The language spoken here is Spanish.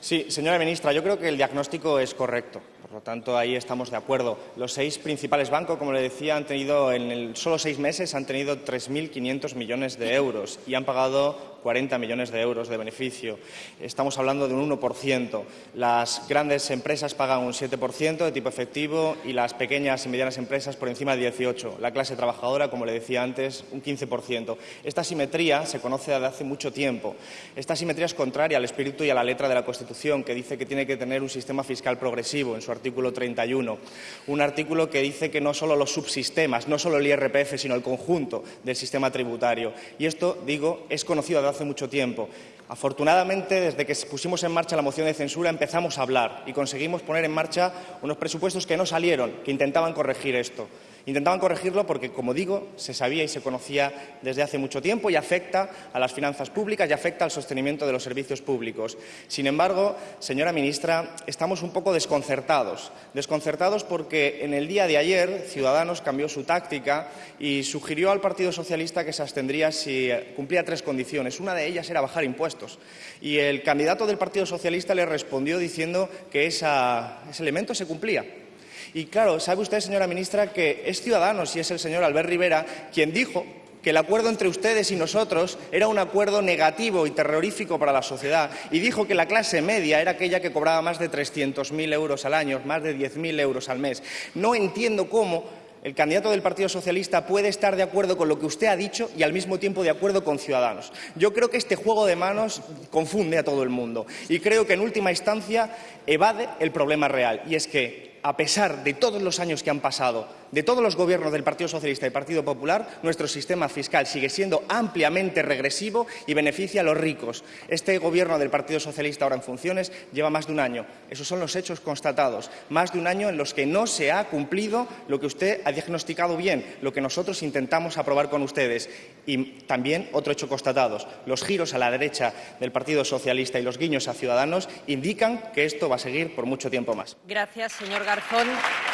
Sí, señora ministra, yo creo que el diagnóstico es correcto. Por lo tanto, ahí estamos de acuerdo. Los seis principales bancos, como le decía, han tenido en el, solo seis meses han tenido 3.500 millones de euros y han pagado 40 millones de euros de beneficio. Estamos hablando de un 1%. Las grandes empresas pagan un 7% de tipo efectivo y las pequeñas y medianas empresas por encima del 18%. La clase trabajadora, como le decía antes, un 15%. Esta simetría se conoce desde hace mucho tiempo. Esta simetría es contraria al espíritu y a la letra de la Constitución, que dice que tiene que tener un sistema fiscal progresivo en su artículo 31. Un artículo que dice que no solo los subsistemas, no solo el IRPF, sino el conjunto del sistema tributario. Y esto, digo, es conocido hace mucho tiempo. Afortunadamente, desde que pusimos en marcha la moción de censura, empezamos a hablar y conseguimos poner en marcha unos presupuestos que no salieron, que intentaban corregir esto. Intentaban corregirlo porque, como digo, se sabía y se conocía desde hace mucho tiempo y afecta a las finanzas públicas y afecta al sostenimiento de los servicios públicos. Sin embargo, señora ministra, estamos un poco desconcertados. Desconcertados porque en el día de ayer Ciudadanos cambió su táctica y sugirió al Partido Socialista que se abstendría si cumplía tres condiciones. Una de ellas era bajar impuestos. Y el candidato del Partido Socialista le respondió diciendo que ese elemento se cumplía. Y claro, sabe usted, señora ministra, que es Ciudadanos y es el señor Albert Rivera quien dijo que el acuerdo entre ustedes y nosotros era un acuerdo negativo y terrorífico para la sociedad y dijo que la clase media era aquella que cobraba más de 300.000 euros al año, más de 10.000 euros al mes. No entiendo cómo el candidato del Partido Socialista puede estar de acuerdo con lo que usted ha dicho y al mismo tiempo de acuerdo con Ciudadanos. Yo creo que este juego de manos confunde a todo el mundo y creo que en última instancia evade el problema real y es que a pesar de todos los años que han pasado, de todos los gobiernos del Partido Socialista y Partido Popular, nuestro sistema fiscal sigue siendo ampliamente regresivo y beneficia a los ricos. Este gobierno del Partido Socialista ahora en funciones lleva más de un año. Esos son los hechos constatados. Más de un año en los que no se ha cumplido lo que usted ha diagnosticado bien, lo que nosotros intentamos aprobar con ustedes. Y también otro hecho constatado. Los giros a la derecha del Partido Socialista y los guiños a Ciudadanos indican que esto va a seguir por mucho tiempo más. Gracias, señor Garzón.